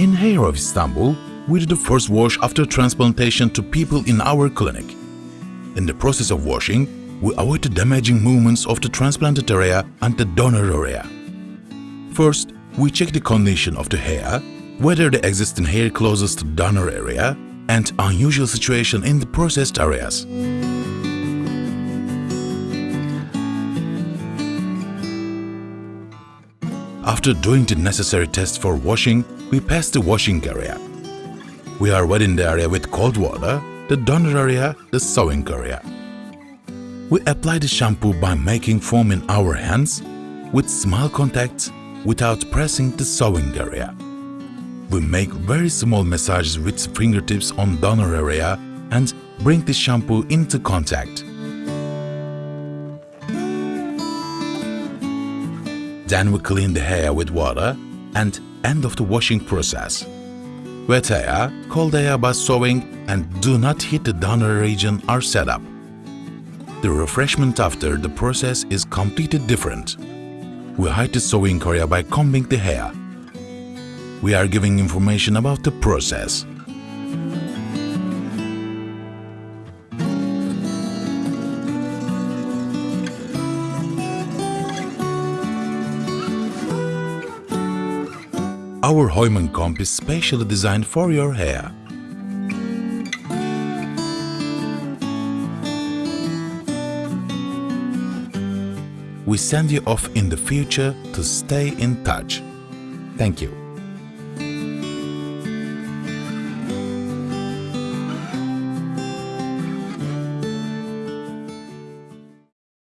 In Hair of Istanbul, we do the first wash after transplantation to people in our clinic. In the process of washing, we avoid the damaging movements of the transplanted area and the donor area. First, we check the condition of the hair, whether the existing hair closest to donor area and unusual situation in the processed areas. After doing the necessary tests for washing, we pass the washing area. We are wetting the area with cold water, the donor area, the sewing area. We apply the shampoo by making foam in our hands with small contacts without pressing the sewing area. We make very small massages with fingertips on donor area and bring the shampoo into contact. Then we clean the hair with water and end of the washing process. Wet hair, cold air by sewing and do not hit the donor region are set up. The refreshment after the process is completely different. We hide the sewing area by combing the hair. We are giving information about the process. Our Heumann comb is specially designed for your hair. We send you off in the future to stay in touch. Thank you.